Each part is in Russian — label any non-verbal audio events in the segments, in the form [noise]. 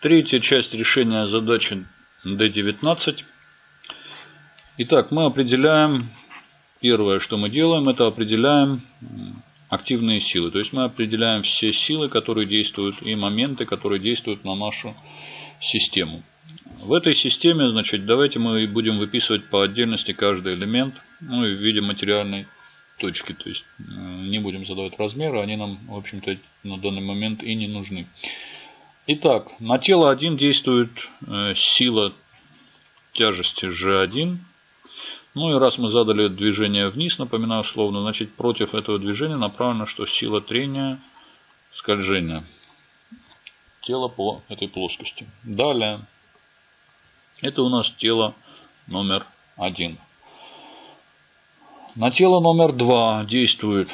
Третья часть решения задачи D19. Итак, мы определяем, первое, что мы делаем, это определяем активные силы. То есть мы определяем все силы, которые действуют, и моменты, которые действуют на нашу систему. В этой системе, значит, давайте мы будем выписывать по отдельности каждый элемент, ну и в виде материальной точки. То есть э, не будем задавать размеры, они нам, в общем-то, на данный момент и не нужны. Итак, на тело 1 действует э, сила тяжести G1. Ну и раз мы задали движение вниз, напоминаю условно, значит против этого движения направлено, что сила трения скольжения тела по этой плоскости. Далее. Это у нас тело номер один. На тело номер два действует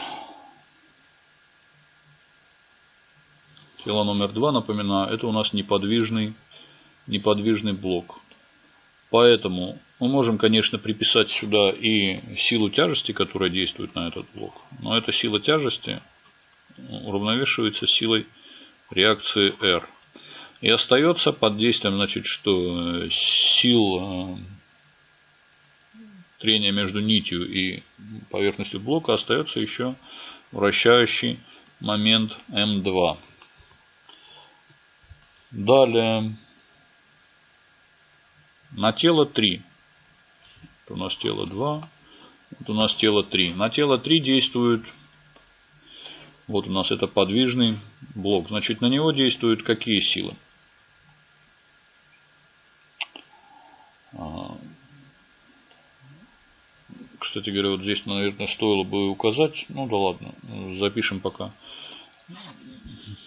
тело номер два, напоминаю, это у нас неподвижный, неподвижный блок. Поэтому мы можем, конечно, приписать сюда и силу тяжести, которая действует на этот блок. Но эта сила тяжести уравновешивается силой реакции R. И остается под действием, значит, что сил э, трения между нитью и поверхностью блока остается еще вращающий момент М2. Далее на тело 3. Это у нас тело 2. Это у нас тело 3. На тело 3 действует вот у нас это подвижный блок. Значит, на него действуют какие силы? Кстати говоря, вот здесь, наверное, стоило бы указать. Ну да ладно, запишем пока.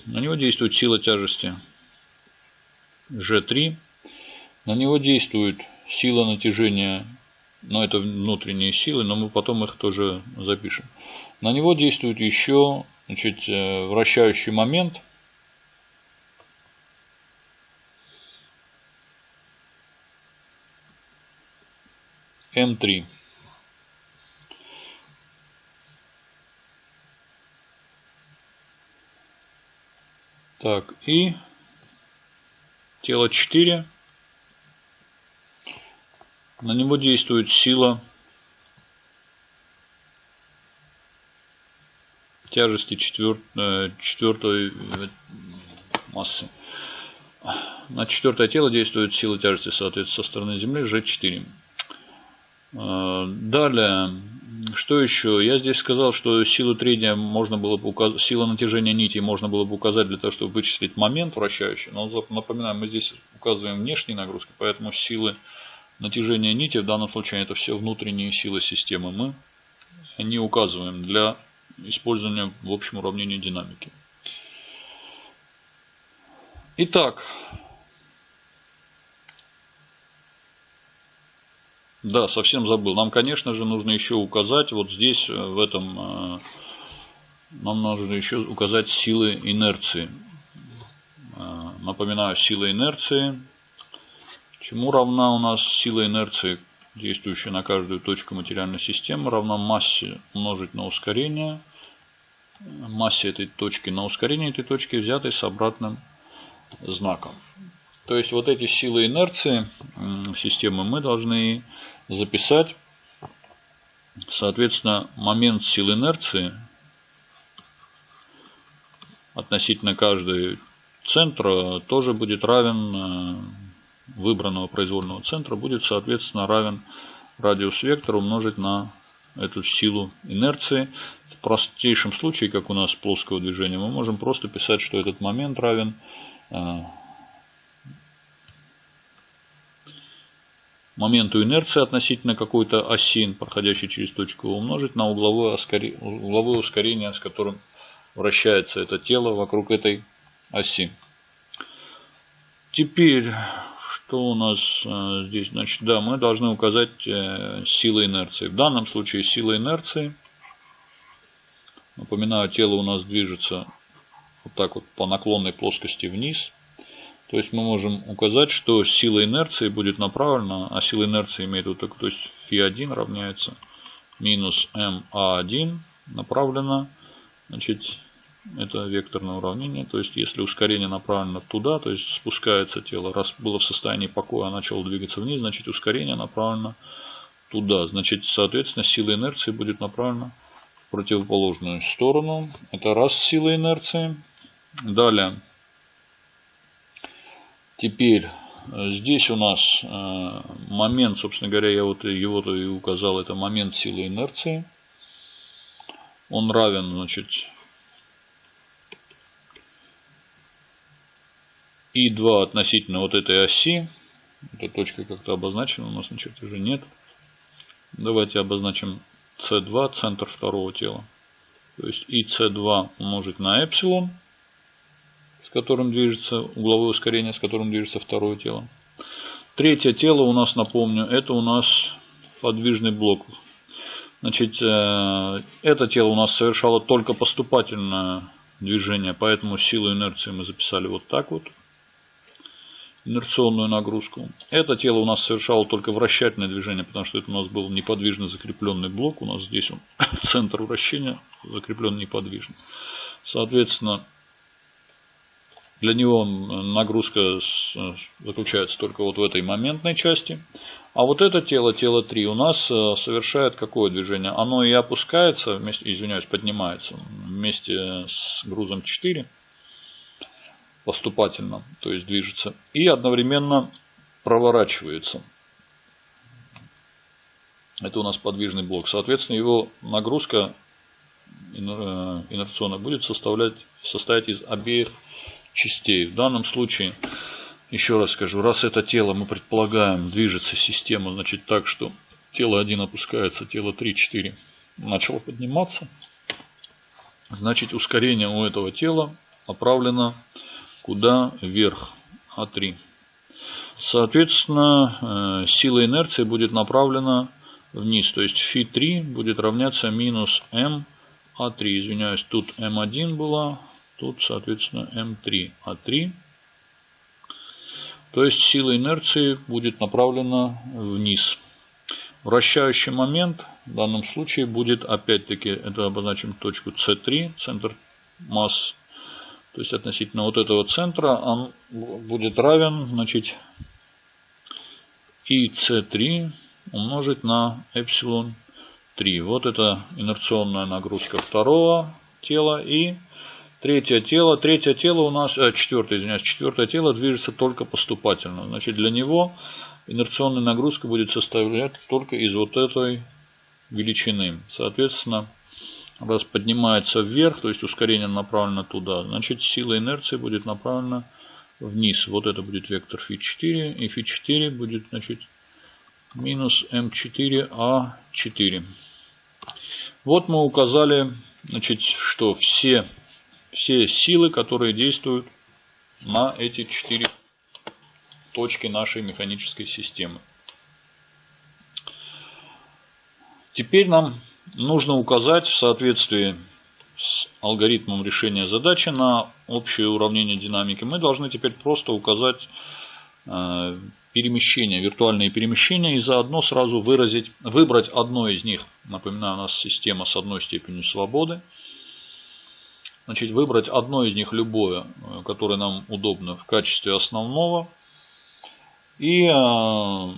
На него действует сила тяжести G3. На него действует сила натяжения, но это внутренние силы, но мы потом их тоже запишем. На него действует еще значит, э, вращающий момент. М3. Так, и тело 4. На него действует сила тяжести четвер... Э, четвертой э, массы. На четвертое тело действует сила тяжести, соответственно, со стороны Земли G4. Э, далее, что еще? Я здесь сказал, что силу трения можно было бы указать, сила натяжения нити можно было бы указать для того, чтобы вычислить момент вращающий. Но напоминаю, мы здесь указываем внешние нагрузки, поэтому силы натяжения нити, в данном случае это все внутренние силы системы, мы не указываем для использования в общем уравнении динамики. Итак, да, совсем забыл. Нам, конечно же, нужно еще указать вот здесь, э, в этом, э, нам нужно еще указать силы инерции. Э, напоминаю, сила инерции. Чему равна у нас сила инерции? действующая на каждую точку материальной системы, равна массе умножить на ускорение, массе этой точки на ускорение этой точки, взятой с обратным знаком. То есть вот эти силы инерции системы мы должны записать. Соответственно, момент сил инерции относительно каждой центра тоже будет равен э, выбранного произвольного центра будет соответственно равен радиус вектора умножить на эту силу инерции. В простейшем случае, как у нас плоского движения, мы можем просто писать, что этот момент равен моменту инерции относительно какой-то оси, проходящей через точку, умножить на угловое, ускорение, угловое ускорение, с которым вращается это тело вокруг этой оси. Теперь что у нас э, здесь? Значит, да, мы должны указать э, силы инерции. В данном случае сила инерции. Напоминаю, тело у нас движется вот так вот по наклонной плоскости вниз. То есть мы можем указать, что сила инерции будет направлена, а сила инерции имеет вот такую, то есть φ1 равняется минус ма1 направлена значит, Это векторное уравнение. То есть, если ускорение направлено туда, то есть спускается тело, раз было в состоянии покоя, а начало двигаться вниз, значит ускорение направлено туда. Значит, соответственно, сила инерции будет направлена в противоположную сторону. Это раз сила инерции. Далее. Теперь э, здесь у нас э, момент, собственно говоря, я вот его-то и указал, это момент силы инерции. Он равен, значит, И2 относительно вот этой оси. Эта точка как-то обозначена, у нас на чертеже нет. Давайте обозначим С2, центр второго тела. То есть и С2 умножить на эпсилон, с которым движется угловое ускорение, с которым движется второе тело. Третье тело у нас, напомню, это у нас подвижный блок. Значит, э, это тело у нас совершало только поступательное движение, поэтому силу инерции мы записали вот так вот инерционную нагрузку. Это тело у нас совершало только вращательное движение, потому что это у нас был неподвижно закрепленный блок. У нас здесь он, [laughs] центр вращения закреплен неподвижно. Соответственно, для него нагрузка заключается только вот в этой моментной части. А вот это тело, тело 3, у нас э, совершает какое движение? Оно и опускается, вместе, извиняюсь, поднимается вместе с грузом 4 поступательно, то есть движется, и одновременно проворачивается. Это у нас подвижный блок. Соответственно, его нагрузка э, инерционная будет составлять, состоять из обеих частей. В данном случае, еще раз скажу, раз это тело мы предполагаем движется система, значит так, что тело 1 опускается, тело 3, 4 начало подниматься, значит ускорение у этого тела направлено куда вверх А3. Соответственно, э, сила инерции будет направлена вниз. То есть φ3 будет равняться минус м А3. Извиняюсь, тут М1 была, тут, соответственно, М3 А3. То есть сила инерции будет направлена вниз. Вращающий момент в данном случае будет, опять-таки, это обозначим точку С3, центр масс то есть относительно вот этого центра он будет равен, значит, и c3 умножить на эпсилон 3. Вот это инерционная нагрузка второго тела и третье тело. Третье тело у нас, э, четвертое, извиняюсь, четвертое тело движется только поступательно. Значит, для него инерционная нагрузка будет составлять только из вот этой величины. Соответственно, раз поднимается вверх, то есть ускорение направлено туда, значит сила инерции будет направлена вниз. Вот это будет вектор φ4, и φ4 будет значит, минус m4a4. Вот мы указали, значит, что все, все силы, которые действуют на эти четыре точки нашей механической системы. Теперь нам нужно указать в соответствии с алгоритмом решения задачи на общее уравнение динамики. Мы должны теперь просто указать э, перемещения, виртуальные перемещения и заодно сразу выразить, выбрать одно из них. Напоминаю, у нас система с одной степенью свободы. Значит, выбрать одно из них, любое, э, которое нам удобно в качестве основного. И, э,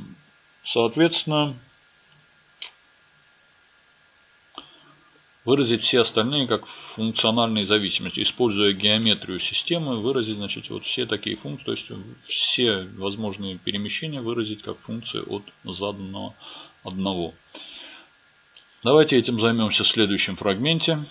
соответственно, выразить все остальные как функциональные зависимости. Используя геометрию системы, выразить значит, вот все такие функции, то есть все возможные перемещения выразить как функции от заданного одного. Давайте этим займемся в следующем фрагменте.